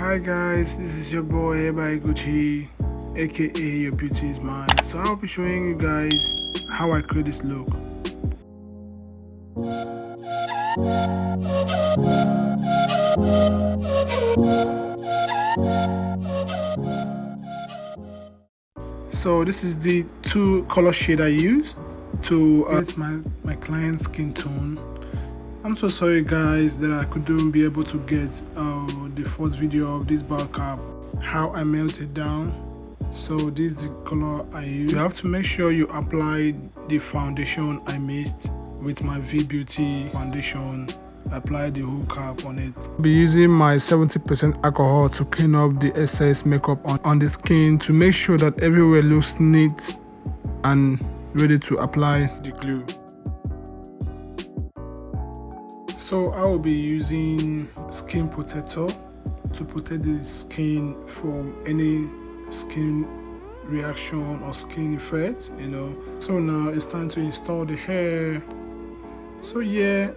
Hi guys, this is your boy by Gucci, aka Your Beauty is Mine. So I'll be showing you guys how I create this look. So this is the two color shade I use to uh, my, my client's skin tone I'm so sorry guys that I couldn't be able to get uh, the first video of this bald cap how I melt it down. So this is the color I use. You have to make sure you apply the foundation I mixed with my V Beauty foundation. Apply the whole cap on it. I'll be using my 70% alcohol to clean up the excess makeup on, on the skin to make sure that everywhere looks neat and ready to apply the glue so I will be using skin protector to protect the skin from any skin reaction or skin effect you know. So now it's time to install the hair. So yeah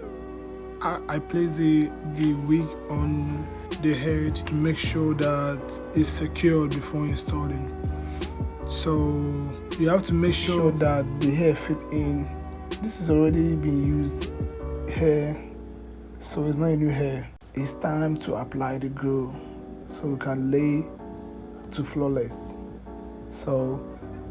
I, place the the wig on the head to make sure that it's secured before installing. So you have to make sure that the hair fit in. This is already been used hair so it's not a new hair it's time to apply the glue so we can lay to flawless. So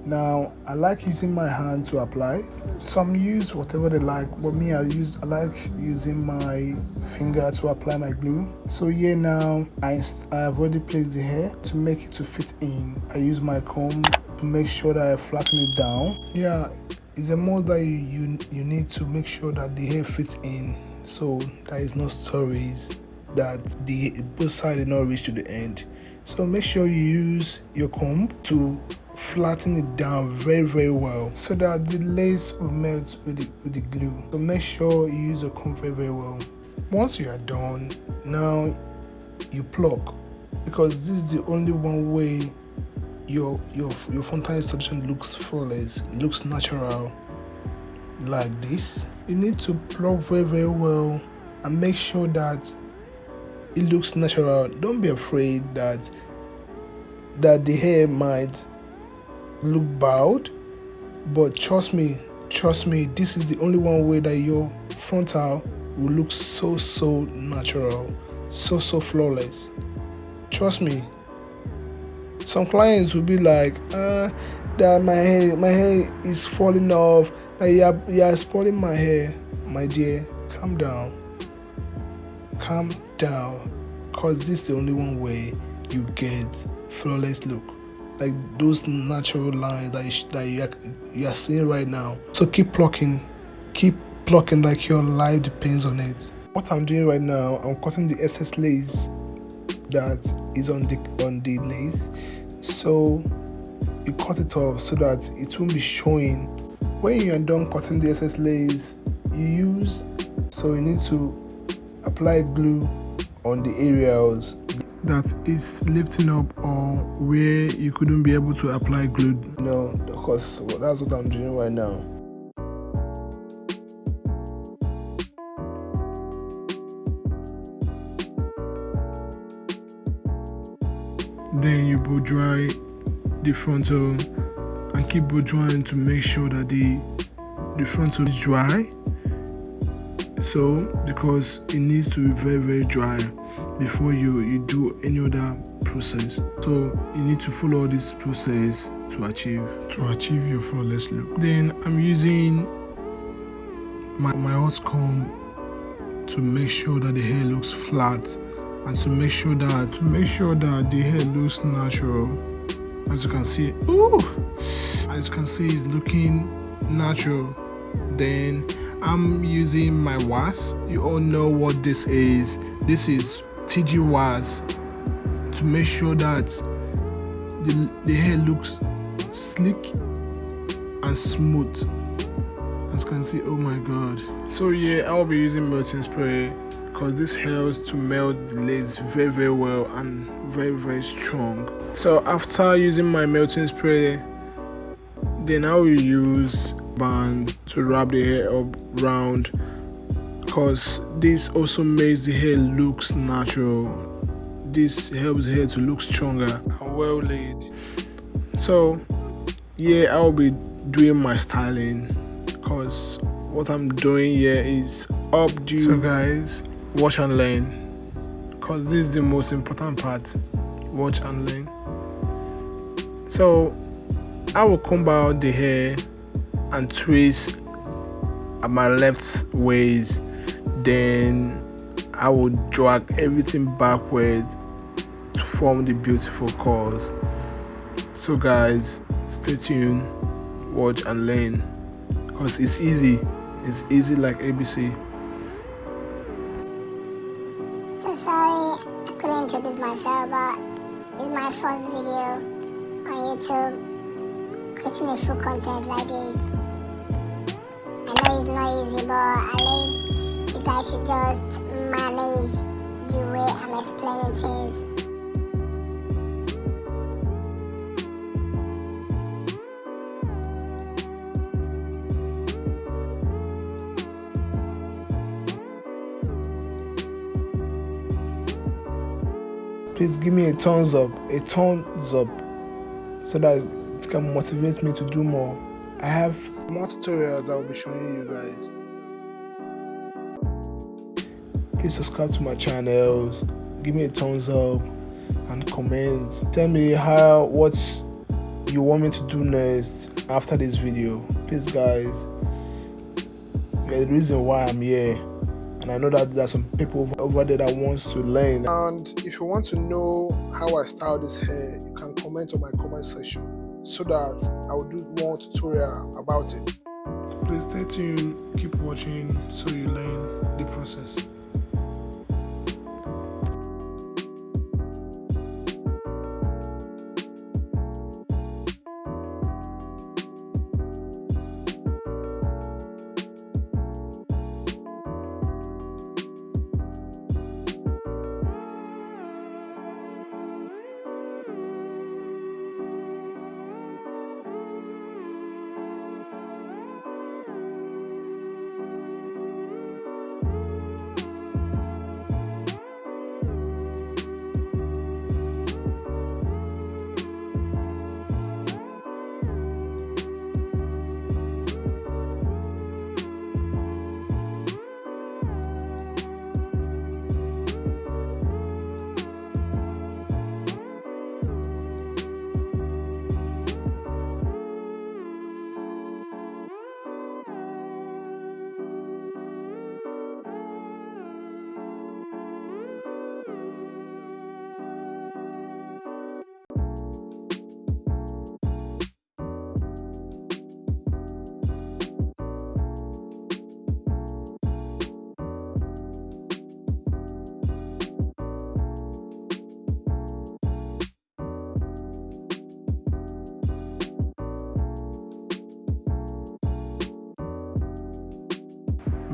now i like using my hand to apply. Some use whatever they like but me i use i like using my finger to apply my glue. So here now i i have already placed the hair to make it to fit in. I use my comb to make sure that i flatten it down. Yeah it's a mode that you, you you need to make sure that the hair fits in so there is no stories that the both side did not reach to the end. So make sure you use your comb to flatten it down very very well so that the lace will melt with the, with the glue. So make sure you use your comb very very well. Once you are done now you pluck because this is the only one way your your your fountain solution looks flawless. Looks natural like this. You need to pluck very very well and make sure that it looks natural. Don't be afraid that that the hair might look bowed but trust me trust me this is the only one way that your frontal will look so so natural so so flawless. Trust me some clients will be like uh that my hair my hair is falling off. Uh, you're, you're spoiling my hair. My dear calm down. Calm down. Because this is the only one way you get flawless look. Like those natural lines that you, that you are, you are seeing right now. So keep plucking. Keep plucking like your life depends on it. What i'm doing right now i'm cutting the excess lace that is on the on the lace so you cut it off so that it won't be showing. When you are done cutting the excess layers you use so you need to apply glue on the areas that is lifting up or where you couldn't be able to apply glue. No because that's what i'm doing right now then you blow dry the frontal and keep blow drying to make sure that the the frontal is dry. So because it needs to be very very dry before you you do any other process. So you need to follow this process to achieve. To achieve your flawless look. Then i'm using my, my hot comb to make sure that the hair looks flat and to make sure that to make sure that the hair looks natural as you can see ooh, as you can see it's looking natural. Then i'm using my wax you all know what this is. This is tg wax to make sure that the, the hair looks slick and smooth. As you can see oh my god. So yeah i'll be using melting spray because this helps to melt the lace very very well and very very strong. So after using my melting spray then I will use band to wrap the hair up round because this also makes the hair looks natural. This helps the hair to look stronger and well laid. So yeah i'll be doing my styling because what i'm doing here is up updo. So guys watch and learn. Because this is the most important part. Watch and learn. So i will comb out the hair and twist at my left waist. Then i will drag everything backward to form the beautiful curls. So guys stay tuned. Watch and learn. Because it's easy. It's easy like abc i couldn't introduce myself but this is my first video on youtube creating a full content like this. I know it's not easy but at least you guys should just manage the way i'm explaining things please give me a thumbs up a thumbs up so that it can motivate me to do more. I have more tutorials i will be showing you guys. Please subscribe to my channels give me a thumbs up and comment. Tell me how what you want me to do next after this video. Please guys the reason why i'm here and I know that there are some people over there that wants to learn. And if you want to know how I style this hair, you can comment on my comment section so that I will do more tutorial about it. Please stay tuned, keep watching so you learn the process.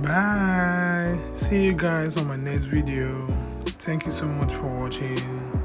Bye. See you guys on my next video. Thank you so much for watching